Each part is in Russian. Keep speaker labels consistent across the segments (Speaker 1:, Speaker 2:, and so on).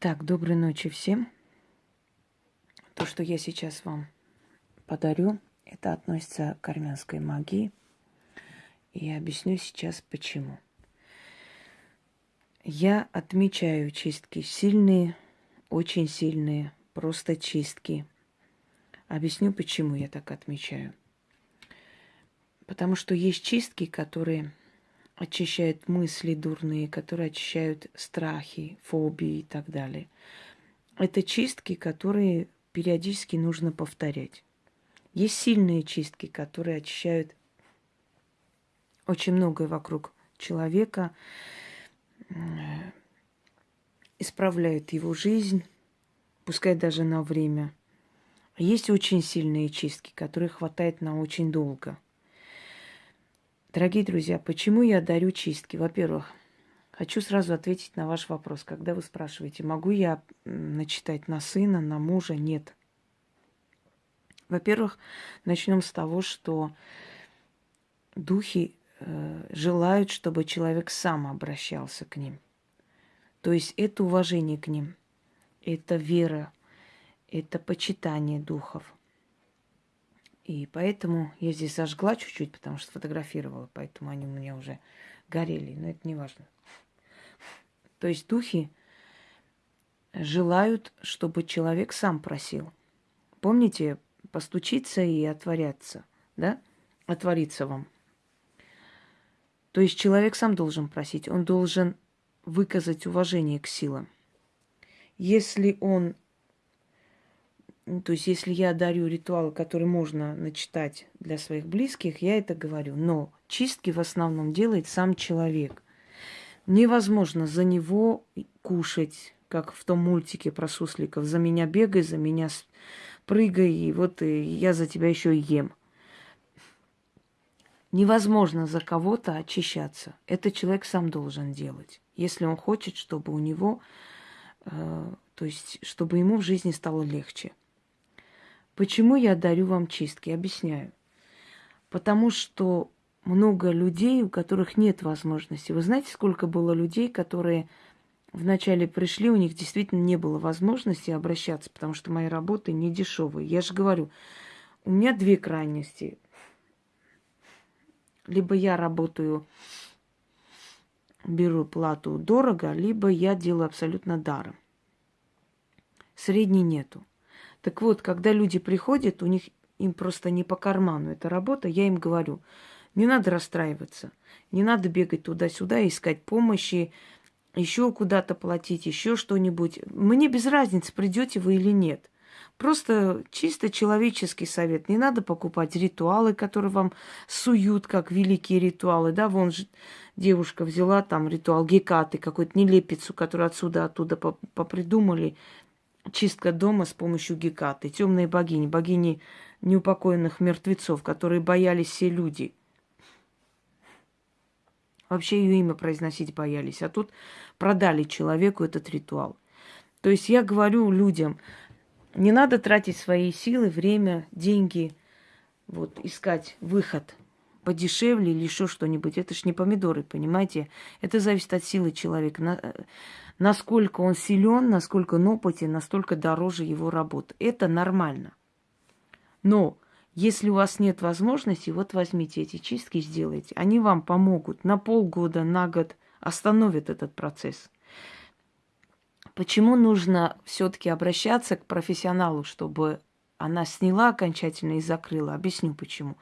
Speaker 1: Так, доброй ночи всем. То, что я сейчас вам подарю, это относится к армянской магии. И объясню сейчас почему. Я отмечаю чистки сильные, очень сильные, просто чистки. Объясню, почему я так отмечаю. Потому что есть чистки, которые очищают мысли дурные, которые очищают страхи, фобии и так далее. Это чистки, которые периодически нужно повторять. Есть сильные чистки, которые очищают очень многое вокруг человека, исправляют его жизнь, пускай даже на время. Есть очень сильные чистки, которые хватает на очень долго – Дорогие друзья, почему я дарю чистки? Во-первых, хочу сразу ответить на ваш вопрос. Когда вы спрашиваете, могу я начитать на сына, на мужа? Нет. Во-первых, начнем с того, что духи э, желают, чтобы человек сам обращался к ним. То есть это уважение к ним, это вера, это почитание духов – и поэтому я здесь зажгла чуть-чуть, потому что фотографировала, поэтому они у меня уже горели, но это не важно. То есть духи желают, чтобы человек сам просил. Помните, постучиться и отворяться, да? Отвориться вам. То есть человек сам должен просить, он должен выказать уважение к силам. Если он то есть, если я дарю ритуалы, которые можно начитать для своих близких, я это говорю. Но чистки в основном делает сам человек. Невозможно за него кушать, как в том мультике про сусликов. За меня бегай, за меня прыгай, и вот и я за тебя еще ем. Невозможно за кого-то очищаться. Это человек сам должен делать. Если он хочет, чтобы у него, э, то есть, чтобы ему в жизни стало легче. Почему я дарю вам чистки? Объясняю. Потому что много людей, у которых нет возможности. Вы знаете, сколько было людей, которые вначале пришли, у них действительно не было возможности обращаться, потому что мои работы не дешевые. Я же говорю, у меня две крайности. Либо я работаю, беру плату дорого, либо я делаю абсолютно даром. Средней нету. Так вот, когда люди приходят, у них им просто не по карману эта работа, я им говорю, не надо расстраиваться, не надо бегать туда-сюда, искать помощи, еще куда-то платить, еще что-нибудь. Мне без разницы, придете вы или нет. Просто чисто человеческий совет. Не надо покупать ритуалы, которые вам суют, как великие ритуалы. Да, вон же девушка взяла там ритуал Гекаты, какую-то нелепицу, которую отсюда, оттуда попридумали чистка дома с помощью Гекаты, темные богини, богини неупокоенных мертвецов, которые боялись все люди. Вообще ее имя произносить боялись. А тут продали человеку этот ритуал. То есть я говорю людям, не надо тратить свои силы, время, деньги, вот, искать выход подешевле или еще что-нибудь. Это ж не помидоры, понимаете? Это зависит от силы человека насколько он силен, насколько он опытен, настолько дороже его работа. Это нормально. Но если у вас нет возможности, вот возьмите эти чистки, сделайте. Они вам помогут на полгода, на год, остановят этот процесс. Почему нужно все-таки обращаться к профессионалу, чтобы она сняла окончательно и закрыла? Объясню почему.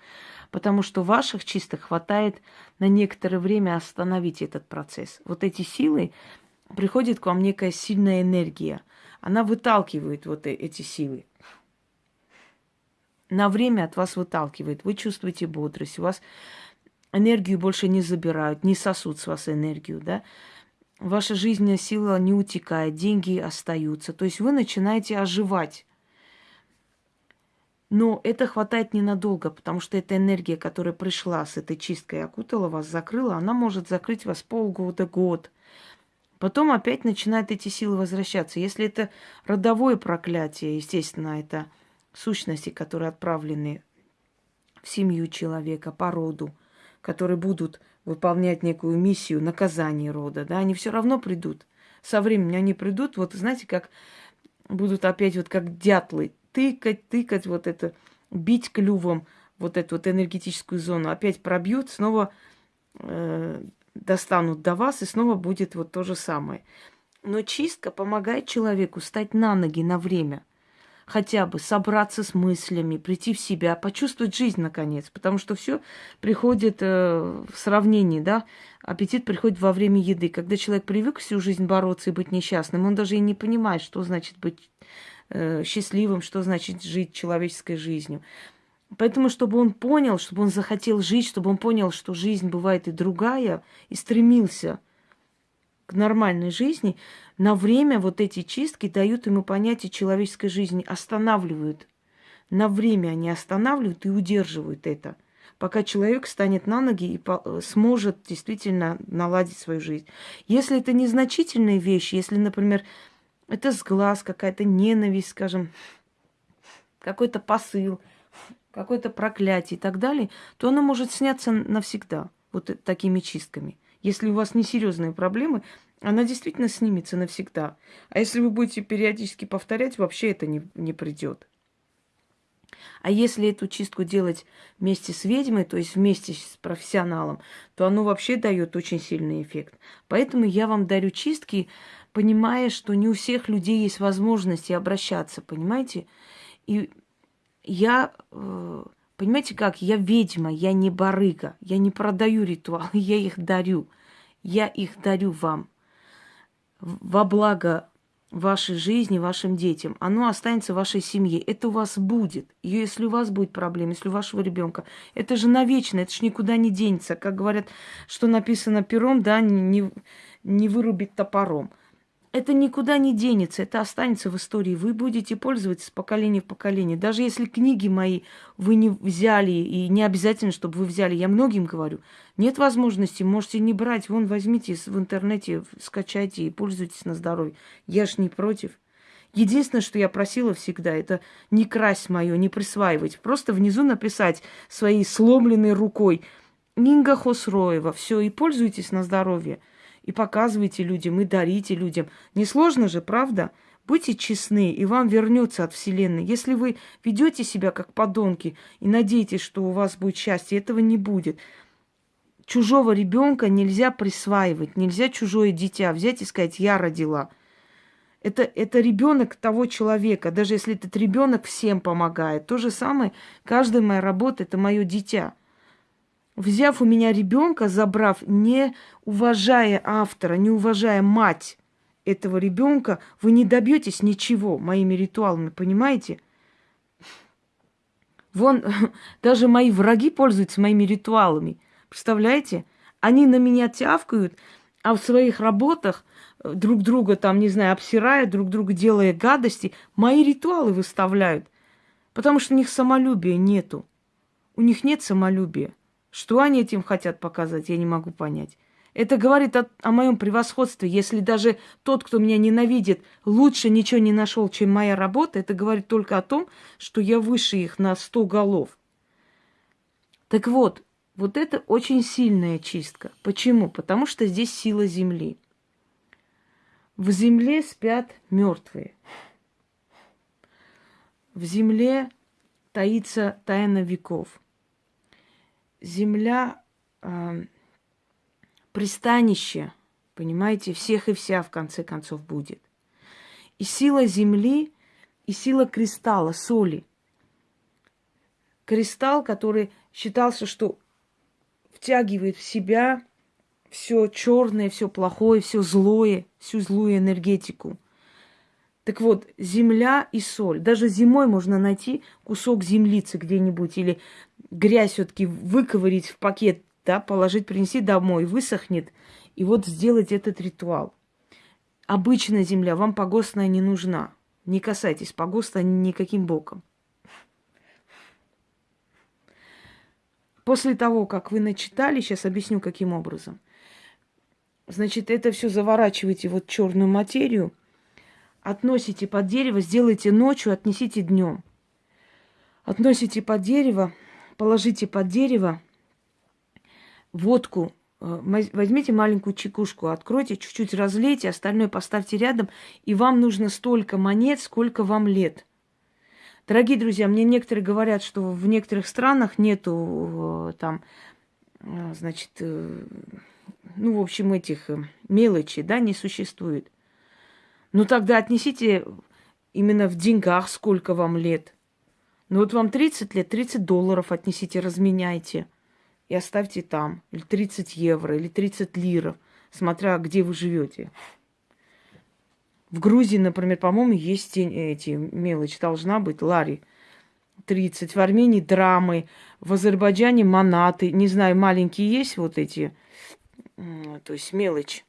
Speaker 1: Потому что ваших чисток хватает на некоторое время остановить этот процесс. Вот эти силы, приходит к вам некая сильная энергия. Она выталкивает вот э, эти силы. На время от вас выталкивает. Вы чувствуете бодрость. У вас энергию больше не забирают, не сосут с вас энергию, да. Ваша жизненная сила не утекает, деньги остаются. То есть вы начинаете оживать. Но это хватает ненадолго, потому что эта энергия, которая пришла с этой чисткой, окутала вас, закрыла, она может закрыть вас полгода, год – Потом опять начинают эти силы возвращаться. Если это родовое проклятие, естественно, это сущности, которые отправлены в семью человека по роду, которые будут выполнять некую миссию наказания рода, да, они все равно придут. со временем они придут, вот знаете, как будут опять вот как дятлы тыкать, тыкать вот это, бить клювом вот эту вот энергетическую зону, опять пробьют, снова э, достанут до вас, и снова будет вот то же самое. Но чистка помогает человеку стать на ноги на время хотя бы собраться с мыслями, прийти в себя, почувствовать жизнь наконец, потому что все приходит э, в сравнении, да, аппетит приходит во время еды. Когда человек привык всю жизнь бороться и быть несчастным, он даже и не понимает, что значит быть счастливым, что значит жить человеческой жизнью. Поэтому, чтобы он понял, чтобы он захотел жить, чтобы он понял, что жизнь бывает и другая, и стремился к нормальной жизни, на время вот эти чистки дают ему понятие человеческой жизни, останавливают. На время они останавливают и удерживают это, пока человек станет на ноги и сможет действительно наладить свою жизнь. Если это незначительные вещи, если, например, это сглаз, какая-то ненависть, скажем, какой-то посыл, какое-то проклятие и так далее, то оно может сняться навсегда вот такими чистками. Если у вас несерьезные проблемы, она действительно снимется навсегда. А если вы будете периодически повторять, вообще это не, не придет. А если эту чистку делать вместе с ведьмой, то есть вместе с профессионалом, то оно вообще дает очень сильный эффект. Поэтому я вам дарю чистки, понимая, что не у всех людей есть возможности обращаться, понимаете? И я, э, понимаете как, я ведьма, я не барыга, я не продаю ритуалы, я их дарю. Я их дарю вам во благо вашей жизни, вашим детям. Оно останется в вашей семье. Это у вас будет. И если у вас будет проблема, если у вашего ребенка, это же навечно, это же никуда не денется. Как говорят, что написано пером, да, не, не вырубить топором это никуда не денется, это останется в истории. Вы будете пользоваться с поколения в поколение. Даже если книги мои вы не взяли, и не обязательно, чтобы вы взяли, я многим говорю, нет возможности, можете не брать. Вон, возьмите в интернете, скачайте и пользуйтесь на здоровье. Я ж не против. Единственное, что я просила всегда, это не красть мое, не присваивать. Просто внизу написать своей сломленной рукой Нинга Хосроева. Все, и пользуйтесь на здоровье и показывайте людям, и дарите людям. Несложно же, правда? Будьте честны, и вам вернется от Вселенной. Если вы ведете себя как подонки и надеетесь, что у вас будет счастье, этого не будет. Чужого ребенка нельзя присваивать, нельзя чужое дитя взять и сказать, я родила. Это, это ребенок того человека, даже если этот ребенок всем помогает. То же самое, каждая моя работа это мое дитя взяв у меня ребенка, забрав, не уважая автора, не уважая мать этого ребенка, вы не добьетесь ничего моими ритуалами, понимаете? Вон, даже мои враги пользуются моими ритуалами. Представляете? Они на меня тявкают, а в своих работах э, друг друга там, не знаю, обсирая, друг друга делая гадости, мои ритуалы выставляют. Потому что у них самолюбия нету. У них нет самолюбия. Что они этим хотят показать, я не могу понять. Это говорит о, о моем превосходстве. Если даже тот, кто меня ненавидит, лучше ничего не нашел, чем моя работа, это говорит только о том, что я выше их на сто голов. Так вот, вот это очень сильная чистка. Почему? Потому что здесь сила земли. В земле спят мертвые. В земле таится тайна веков земля э, пристанище, понимаете, всех и вся в конце концов будет. И сила земли, и сила кристалла, соли. Кристалл, который считался, что втягивает в себя все черное, все плохое, все злое, всю злую энергетику. Так вот, земля и соль. Даже зимой можно найти кусок землицы где-нибудь или грязь все-таки выковырить в пакет, да, положить, принести домой, высохнет, и вот сделать этот ритуал. Обычная земля, вам погостная не нужна. Не касайтесь погоста никаким боком. После того, как вы начитали, сейчас объясню, каким образом. Значит, это все заворачиваете вот черную материю, относите под дерево, сделайте ночью, отнесите днем. Относите под дерево, положите под дерево водку Э, возьмите маленькую чекушку, откройте, чуть-чуть разлейте, остальное поставьте рядом, и вам нужно столько монет, сколько вам лет. Дорогие друзья, мне некоторые говорят, что в некоторых странах нету э, там, э, значит, ну, в общем, этих мелочей, да, не существует. Ну, тогда отнесите именно в деньгах, сколько вам лет. Ну, вот вам 30 лет, 30 долларов отнесите, разменяйте – и оставьте там. Или 30 евро, или 30 лиров, смотря где вы живете. В Грузии, например, по-моему, есть эти мелочи. Должна быть лари. 30. В Армении драмы. В Азербайджане манаты. Не знаю, маленькие есть вот эти. То есть мелочь.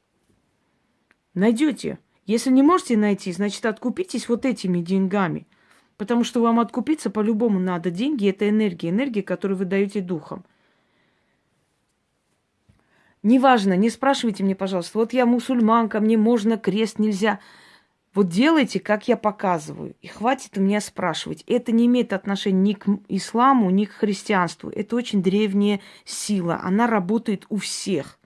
Speaker 1: Найдете. Если не можете найти, значит, откупитесь вот этими деньгами. Потому что вам откупиться по-любому надо. Деньги – это энергия. Энергия, которую вы даете духом. Неважно, не спрашивайте мне, пожалуйста, вот я мусульманка, мне можно крест, нельзя. Вот делайте, как я показываю. И хватит у меня спрашивать. Это не имеет отношения ни к исламу, ни к христианству. Это очень древняя сила. Она работает у всех.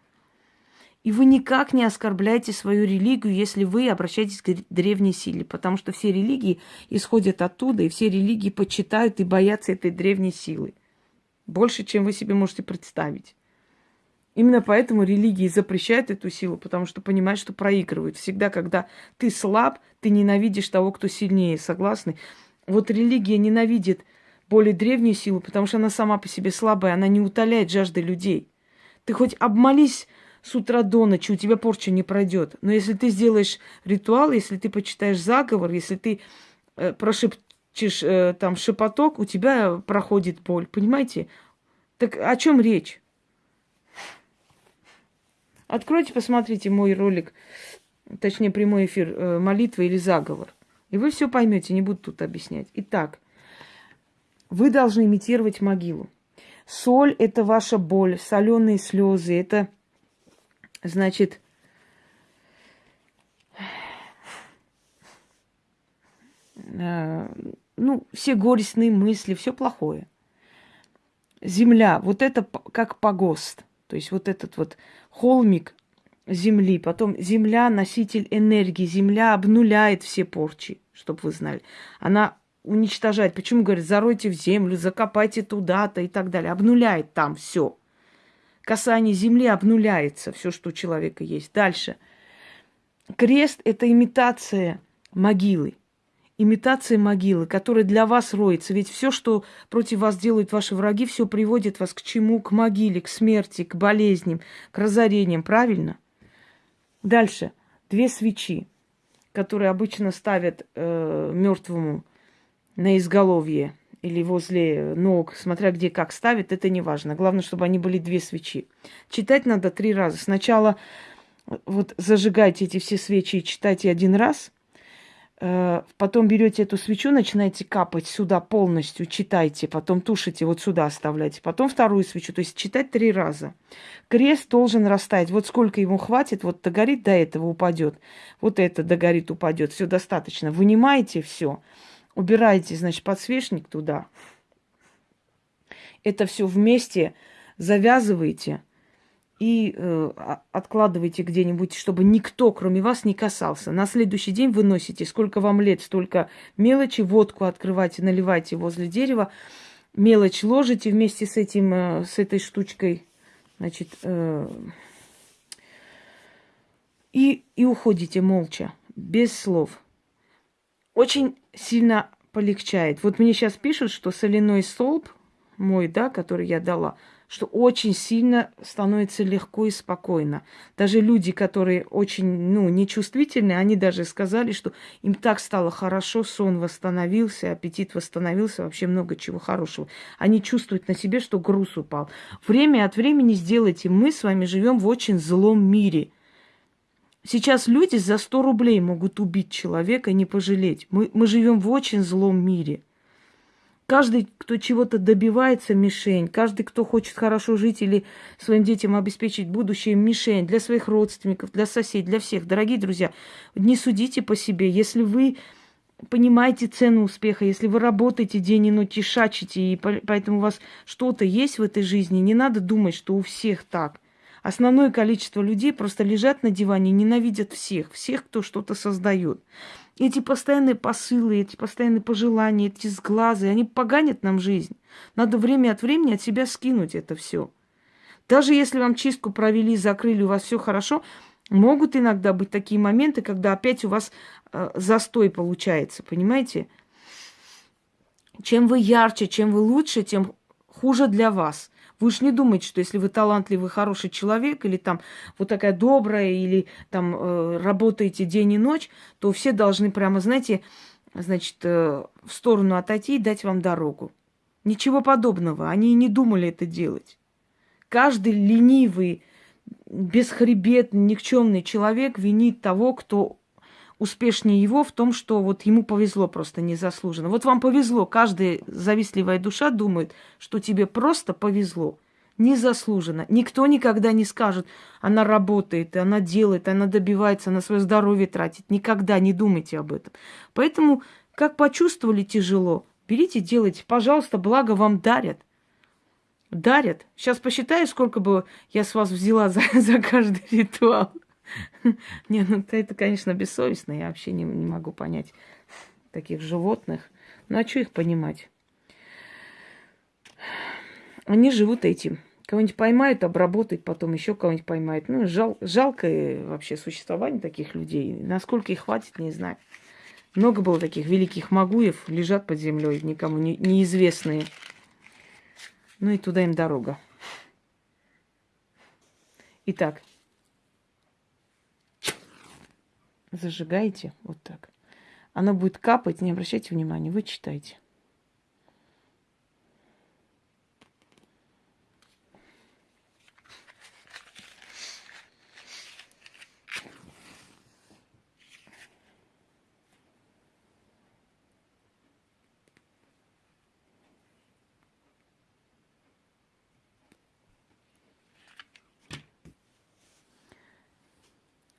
Speaker 1: И вы никак не оскорбляете свою религию, если вы обращаетесь к древней силе, потому что все религии исходят оттуда, и все религии почитают и боятся этой древней силы. Больше, чем вы себе можете представить. Именно поэтому религии запрещают эту силу, потому что понимают, что проигрывают. Всегда, когда ты слаб, ты ненавидишь того, кто сильнее. Согласны? Вот религия ненавидит более древнюю силу, потому что она сама по себе слабая, она не утоляет жажды людей. Ты хоть обмолись с утра до ночи, у тебя порча не пройдет. Но если ты сделаешь ритуал, если ты почитаешь заговор, если ты э, прошепчешь э, там шепоток, у тебя проходит боль. Понимаете? Так о чем речь? Откройте, посмотрите мой ролик, точнее прямой эфир э, молитва или заговор. И вы все поймете, не буду тут объяснять. Итак, вы должны имитировать могилу. Соль – это ваша боль, соленые слезы, это, значит, э, ну, все горестные мысли, все плохое. Земля, вот это как погост – то есть вот этот вот холмик Земли, потом Земля носитель энергии, Земля обнуляет все порчи, чтобы вы знали. Она уничтожает. Почему говорят, заройте в землю, закопайте туда-то и так далее. Обнуляет там все. Касание земли обнуляется, все, что у человека есть. Дальше. Крест – это имитация могилы имитация могилы, которая для вас роется. Ведь все, что против вас делают ваши враги, все приводит вас к чему? К могиле, к смерти, к болезням, к разорениям. Правильно? Дальше. Две свечи, которые обычно ставят э, мертвому на изголовье или возле ног, смотря где как ставят, это не важно. Главное, чтобы они были две свечи. Читать надо три раза. Сначала вот зажигайте эти все свечи и читайте один раз – Э, потом берете эту свечу, начинаете капать сюда полностью, читайте, потом тушите, вот сюда оставляйте, потом вторую свечу, то есть читать три раза. Крест должен растаять, вот сколько ему хватит, вот догорит, до этого упадет, вот это догорит, упадет, все достаточно. Вынимаете все, убираете, значит, подсвечник туда, это все вместе завязываете – и э, откладывайте где-нибудь, чтобы никто, кроме вас, не касался. На следующий день вы носите, сколько вам лет, столько мелочи, водку открывайте, наливайте возле дерева, мелочь ложите вместе с этим, э, с этой штучкой, значит, э, и, и уходите молча, без слов. Очень сильно полегчает. Вот мне сейчас пишут, что соляной столб мой, да, который я дала – что очень сильно становится легко и спокойно. Даже люди, которые очень, ну, нечувствительны, они даже сказали, что им так стало хорошо, сон восстановился, аппетит восстановился, вообще много чего хорошего. Они чувствуют на себе, что груз упал. Время от времени сделайте. Мы с вами живем в очень злом мире. Сейчас люди за 100 рублей могут убить человека и не пожалеть. Мы, мы живем в очень злом мире. Каждый, кто чего-то добивается, мишень. Каждый, кто хочет хорошо жить или своим детям обеспечить будущее, мишень. Для своих родственников, для соседей, для всех. Дорогие друзья, не судите по себе. Если вы понимаете цену успеха, если вы работаете день и ночь и шачите, и поэтому у вас что-то есть в этой жизни, не надо думать, что у всех так. Основное количество людей просто лежат на диване, ненавидят всех, всех, кто что-то создает. Эти постоянные посылы, эти постоянные пожелания, эти сглазы, они поганят нам жизнь. Надо время от времени от себя скинуть это все. Даже если вам чистку провели, закрыли, у вас все хорошо, могут иногда быть такие моменты, когда опять у вас э, застой получается, понимаете? Чем вы ярче, чем вы лучше, тем хуже для вас. Вы уж не думайте, что если вы талантливый, хороший человек, или там вот такая добрая, или там э, работаете день и ночь, то все должны прямо, знаете, значит, э, в сторону отойти и дать вам дорогу. Ничего подобного. Они и не думали это делать. Каждый ленивый, бесхребетный, никчемный человек винит того, кто успешнее его в том, что вот ему повезло просто незаслуженно. Вот вам повезло. Каждая завистливая душа думает, что тебе просто повезло. Незаслуженно. Никто никогда не скажет, она работает, она делает, она добивается, она свое здоровье тратит. Никогда не думайте об этом. Поэтому, как почувствовали тяжело, берите, делайте. Пожалуйста, благо вам дарят. Дарят. Сейчас посчитаю, сколько бы я с вас взяла за, за каждый ритуал. Не, ну это, конечно, бессовестно. Я вообще не, не могу понять таких животных. Ну а что их понимать? Они живут этим. Кого-нибудь поймают, обработают, потом еще кого-нибудь поймают. Ну, жал, жалкое вообще существование таких людей. Насколько их хватит, не знаю. Много было таких великих магуев, лежат под землей, никому не, неизвестные. Ну и туда им дорога. Итак, зажигаете вот так. Она будет капать, не обращайте внимания, вы читайте.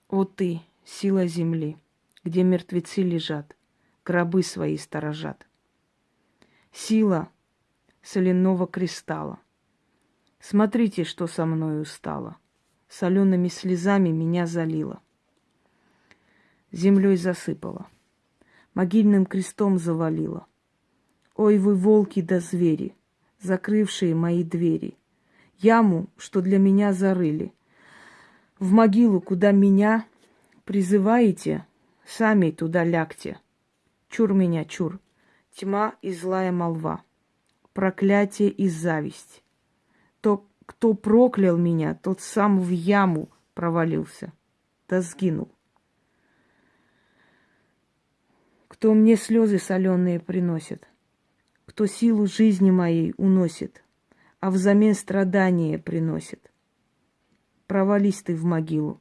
Speaker 1: Вот ты, сила земли, где мертвецы лежат, гробы свои сторожат. Сила соляного кристалла. Смотрите, что со мною стало. Солеными слезами меня залило. Землей засыпала. Могильным крестом завалила. Ой, вы волки да звери, закрывшие мои двери. Яму, что для меня зарыли. В могилу, куда меня Призываете, сами туда лягте. Чур меня, чур. Тьма и злая молва. Проклятие и зависть. То, кто проклял меня, тот сам в яму провалился, да сгинул. Кто мне слезы соленые приносит, кто силу жизни моей уносит, а взамен страдания приносит. Провались ты в могилу,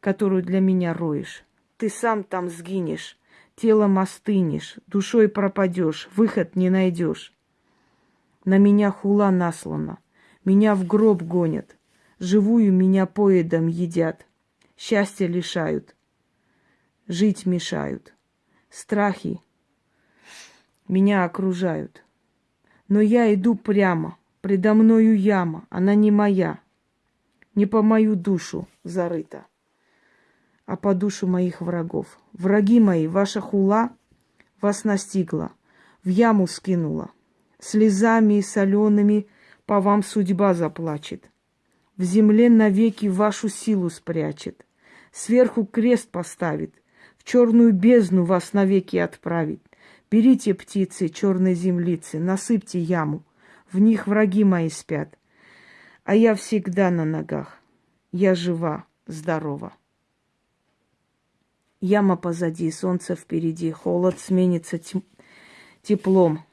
Speaker 1: которую для меня роешь. Ты сам там сгинешь, телом остынешь, душой пропадешь, выход не найдешь. На меня хула наслана, меня в гроб гонят, живую меня поедом едят, счастья лишают, жить мешают, страхи меня окружают. Но я иду прямо, предо мною яма, она не моя, не по мою душу зарыта а по душу моих врагов. Враги мои, ваша хула вас настигла, в яму скинула. Слезами солеными по вам судьба заплачет. В земле навеки вашу силу спрячет. Сверху крест поставит, в черную бездну вас навеки отправит. Берите птицы, черной землицы, насыпьте яму, в них враги мои спят. А я всегда на ногах, я жива, здорова. Яма позади, солнце впереди, холод сменится теплом,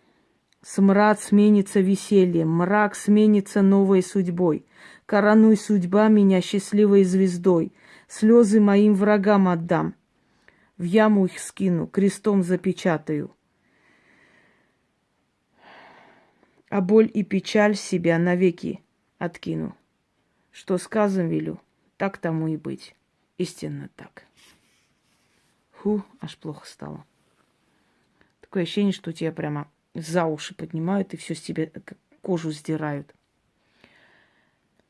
Speaker 1: смрад сменится весельем, мрак сменится новой судьбой. Коронуй судьба меня счастливой звездой, слезы моим врагам отдам. В яму их скину, крестом запечатаю. А боль и печаль себя навеки откину. Что сказан велю, так тому и быть. Истинно так. Фу, аж плохо стало. Такое ощущение, что тебя прямо за уши поднимают и все с тебя кожу сдирают.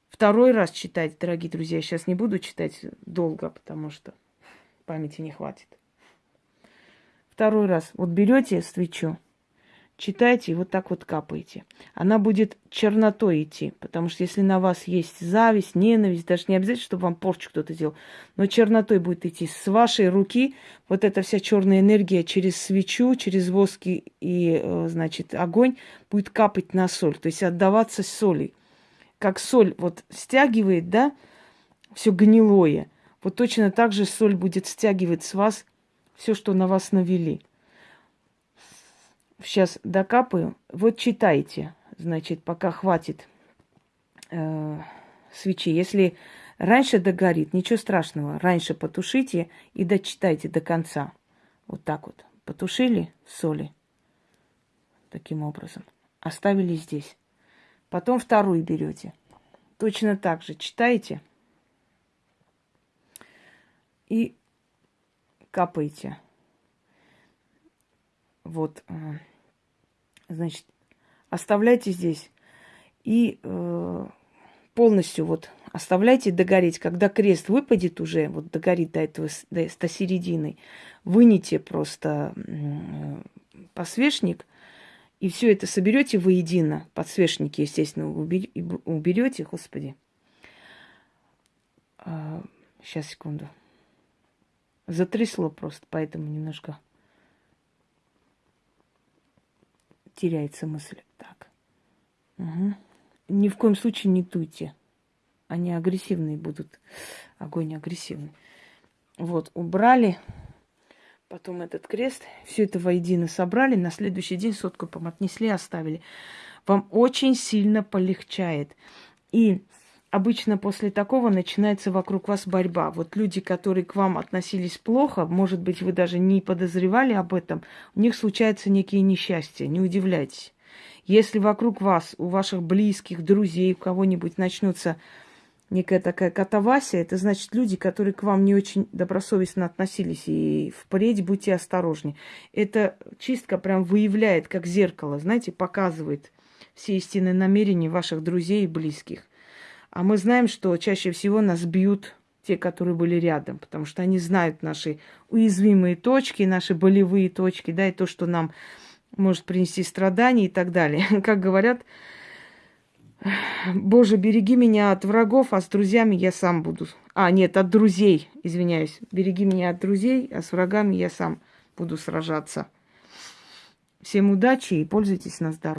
Speaker 1: Второй раз читать, дорогие друзья, сейчас не буду читать долго, потому что памяти не хватит. Второй раз. Вот берете свечу, читайте и вот так вот капаете. Она будет чернотой идти, потому что если на вас есть зависть, ненависть, даже не обязательно, чтобы вам порчу кто-то делал, но чернотой будет идти. С вашей руки вот эта вся черная энергия через свечу, через воски и, э, значит, огонь будет капать на соль, то есть отдаваться соли. Как соль вот стягивает, да, все гнилое. Вот точно так же соль будет стягивать с вас все, что на вас навели. Сейчас докапаю. Вот читайте, значит, пока хватит э, свечи. Если раньше догорит, ничего страшного. Раньше потушите и дочитайте до конца. Вот так вот. Потушили соли. Таким образом. Оставили здесь. Потом вторую берете. Точно так же читаете. И капаете. Вот, э, значит, оставляйте здесь и э, полностью вот оставляйте догореть. Когда крест выпадет уже, вот догорит до этого, до, до середины, выните просто э, посвечник и все это соберете воедино. Подсвечники, естественно, уберете, господи. Э, сейчас, секунду. Затрясло просто, поэтому немножко теряется мысль. Так. Угу. Ни в коем случае не туйте. Они агрессивные будут. Огонь агрессивный. Вот, убрали. Потом этот крест. Все это воедино собрали. На следующий день сотку отнесли, оставили. Вам очень сильно полегчает. И обычно после такого начинается вокруг вас борьба. Вот люди, которые к вам относились плохо, может быть, вы даже не подозревали об этом, у них случаются некие несчастья, не удивляйтесь. Если вокруг вас, у ваших близких, друзей, у кого-нибудь начнутся некая такая катавасия, это значит люди, которые к вам не очень добросовестно относились, и впредь будьте осторожнее. Эта чистка прям выявляет, как зеркало, знаете, показывает все истинные намерения ваших друзей и близких. А мы знаем, что чаще всего нас бьют те, которые были рядом, потому что они знают наши уязвимые точки, наши болевые точки, да, и то, что нам может принести страдания и так далее. Как говорят, Боже, береги меня от врагов, а с друзьями я сам буду. А, нет, от друзей, извиняюсь. Береги меня от друзей, а с врагами я сам буду сражаться. Всем удачи и пользуйтесь на здоровье.